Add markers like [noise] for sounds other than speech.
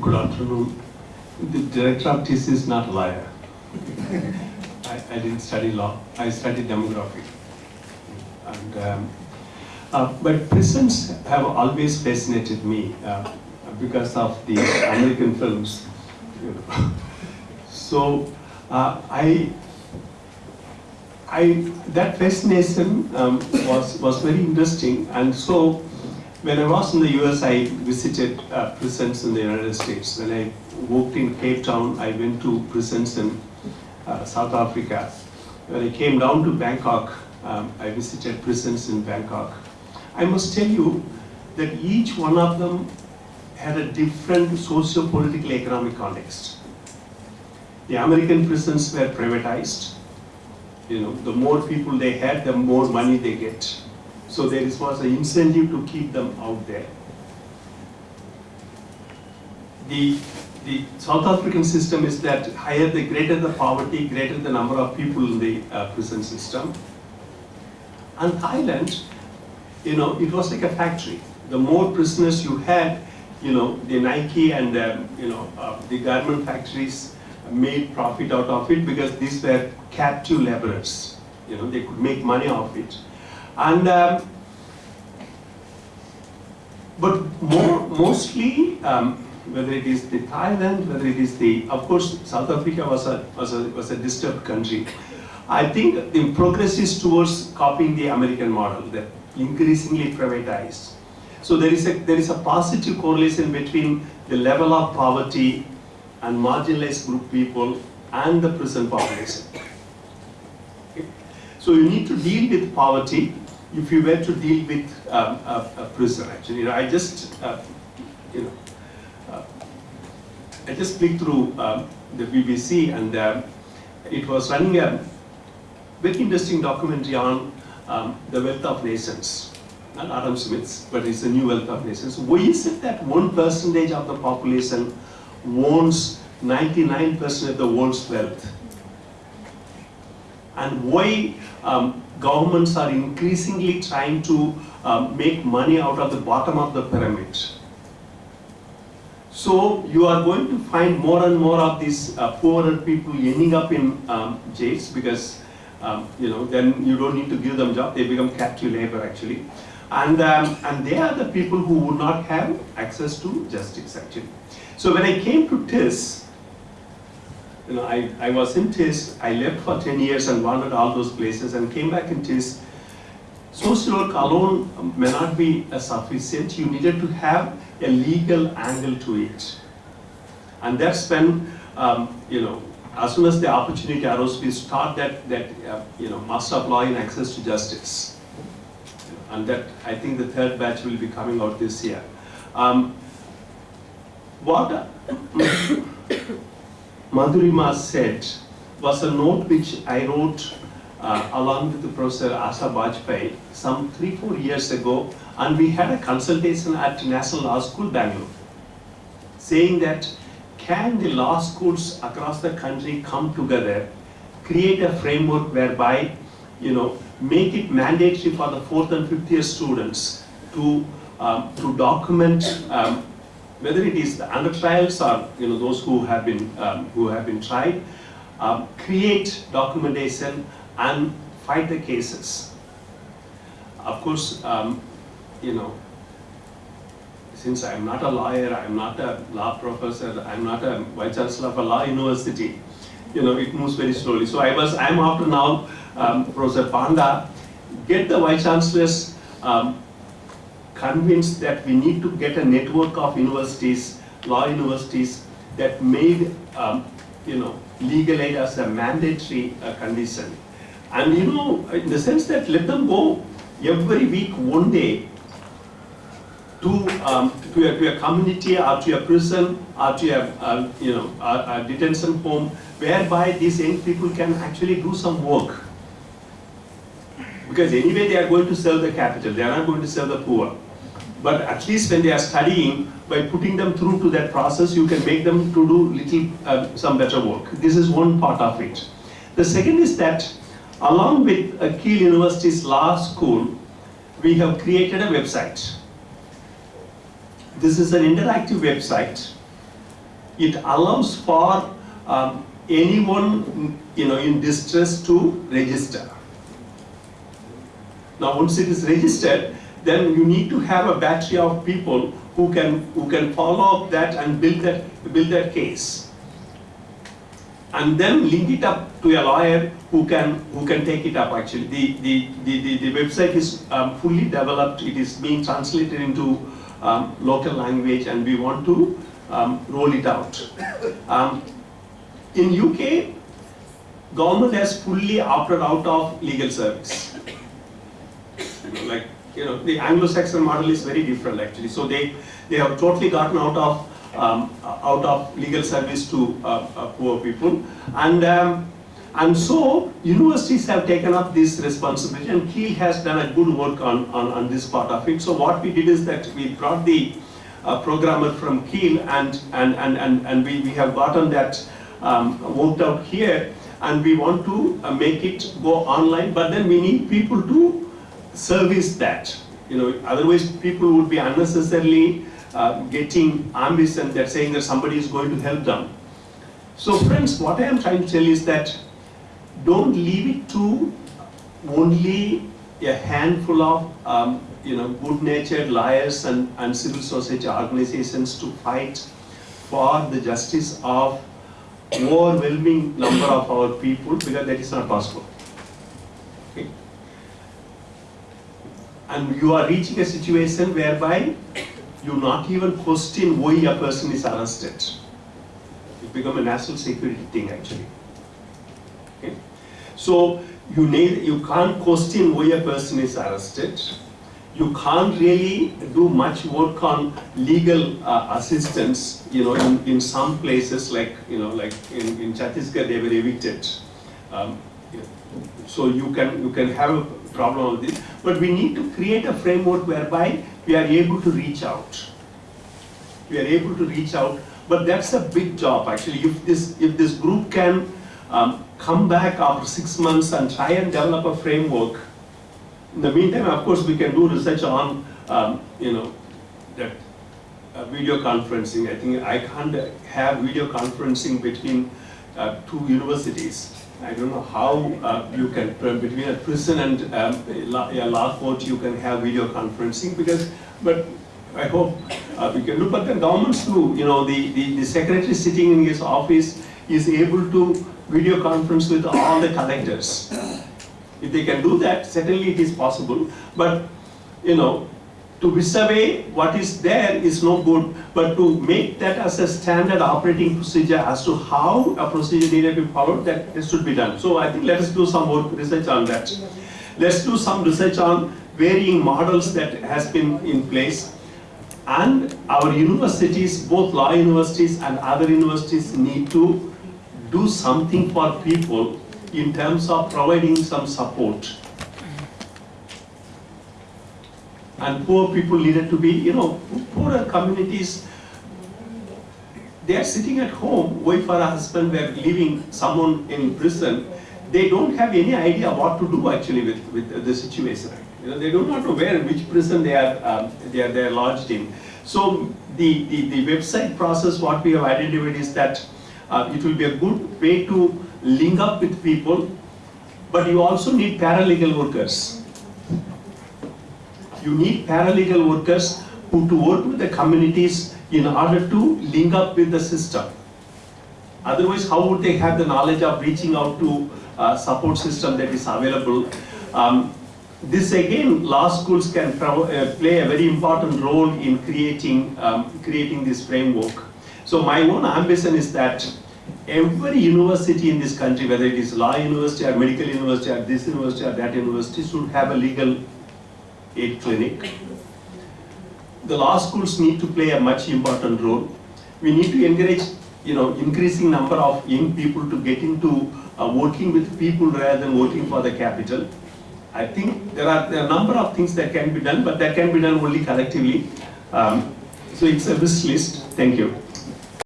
Good afternoon. The director of TISS is not a lawyer. I, I didn't study law. I studied demography. And, um, uh, but prisons have always fascinated me uh, because of the American films. [laughs] So uh, I, I, that fascination um, was, was very interesting. And so when I was in the US, I visited uh, prisons in the United States. When I worked in Cape Town, I went to prisons in uh, South Africa. When I came down to Bangkok, um, I visited prisons in Bangkok. I must tell you that each one of them had a different socio-political economic context. The American prisons were privatized. You know, the more people they had, the more money they get. So there was an incentive to keep them out there. The, the South African system is that higher the greater the poverty, greater the number of people in the uh, prison system. And Thailand, you know, it was like a factory. The more prisoners you had, you know, the Nike and, um, you know, uh, the garment factories made profit out of it because these were captive laborers. You know, they could make money off it. And, um, but more, mostly, um, whether it is the Thailand, whether it is the, of course, South Africa was a, was a, was a disturbed country. I think the progress is towards copying the American model, that increasingly privatized. So there is a, there is a positive correlation between the level of poverty and marginalized group people and the prison population. So you need to deal with poverty if you were to deal with um, a, a. Actually, you know, I just, uh, you know, uh, I just clicked through um, the BBC and uh, it was running a very interesting documentary on um, the wealth of nations. Not Adam Smith's, but it's a new wealth of nations. Why is it that one percentage of the population owns 99% of the world's wealth. And why um, governments are increasingly trying to um, make money out of the bottom of the pyramid. So you are going to find more and more of these uh, poorer people ending up in um, jails because um, you know then you don't need to give them job; they become captive labor actually, and um, and they are the people who would not have access to justice actually. So when I came to TISS, you know, I, I was in TISS, I left for 10 years and wandered all those places and came back in TISS. Social work alone may not be sufficient. You needed to have a legal angle to it. And that's when, um, you know, as soon as the opportunity arose, we start that, that uh, you know, master of law in access to justice. And that, I think the third batch will be coming out this year. Um, what Madhurima said was a note which I wrote uh, along with the Professor Asha Bajpai some three, four years ago, and we had a consultation at National Law School, Bangalore, saying that can the law schools across the country come together, create a framework whereby, you know, make it mandatory for the fourth and fifth year students to, um, to document um, whether it is the under trials or you know those who have been um, who have been tried, um, create documentation and fight the cases. Of course, um, you know, since I'm not a lawyer, I'm not a law professor, I'm not a vice chancellor of a law university, you know, it moves very slowly. So I was, I'm after now, um, Professor Panda, get the vice chancellors um, convinced that we need to get a network of universities, law universities, that made um, you know, legal aid as a mandatory uh, condition. And you know, in the sense that let them go every week, one day, to, um, to, a, to community or to a prison or to a, uh, you know, a, a detention home, whereby these young people can actually do some work. Because anyway they are going to serve the capital, they are not going to serve the poor but at least when they are studying, by putting them through to that process, you can make them to do little, uh, some better work. This is one part of it. The second is that along with Keele University's law school, we have created a website. This is an interactive website it allows for um, anyone you know in distress to register. Now once it is registered, then you need to have a battery of people who can who can follow up that and build that build that case. And then link it up to a lawyer who can who can take it up actually. The the, the, the, the website is um, fully developed, it is being translated into um, local language and we want to um, roll it out. Um, in UK, government has fully opted out of legal service. Like you know, the Anglo-Saxon model is very different actually. So they they have totally gotten out of um, out of legal service to uh, uh, poor people, and um, and so universities have taken up this responsibility, and Keele has done a good work on, on on this part of it. So what we did is that we brought the uh, programmer from Keele, and and and and and we we have gotten that um, worked out here, and we want to uh, make it go online. But then we need people to service that. You know, otherwise people would be unnecessarily uh, getting ambition that saying that somebody is going to help them. So friends, what I am trying to tell is that don't leave it to only a handful of um, you know good-natured lawyers and, and civil society organizations to fight for the justice of overwhelming number of our people because that is not possible. Okay? And you are reaching a situation whereby you not even question why a person is arrested. It become a national security thing actually. Okay? So you need, you can't question why a person is arrested. You can't really do much work on legal uh, assistance. You know, in, in some places like you know, like in, in Chhattisgarh, they were evicted. Um, so you can you can have a problem with this, but we need to create a framework whereby we are able to reach out. We are able to reach out, but that's a big job actually. If this if this group can um, come back after six months and try and develop a framework. In the meantime, of course, we can do research on um, you know that uh, video conferencing. I think I can't have video conferencing between uh, two universities I don't know how uh, you can, between a prison and um, a law court, you can have video conferencing because, but I hope uh, we can do, but the governments too, you know, the, the, the secretary sitting in his office is able to video conference with all the collectors. If they can do that, certainly it is possible, but, you know, to wish away what is there is no good, but to make that as a standard operating procedure as to how a procedure needed to be followed, that this should be done. So I think let us do some more research on that. Let's do some research on varying models that has been in place. And our universities, both law universities and other universities need to do something for people in terms of providing some support and poor people needed to be, you know, poorer communities, they are sitting at home, wife or a husband were leaving someone in prison, they don't have any idea what to do actually with, with the situation. You know, they do not know where, which prison they are, um, they are, they are lodged in. So the, the, the website process, what we have identified is that uh, it will be a good way to link up with people, but you also need paralegal workers you need paralegal workers who to work with the communities in order to link up with the system. Otherwise, how would they have the knowledge of reaching out to a support system that is available? Um, this again, law schools can uh, play a very important role in creating, um, creating this framework. So my own ambition is that every university in this country, whether it is law university or medical university or this university or that university, should have a legal aid clinic. The law schools need to play a much important role. We need to encourage, you know, increasing number of young people to get into uh, working with people rather than working for the capital. I think there are, there are a number of things that can be done, but that can be done only collectively. Um, so it's a wish list. Thank you.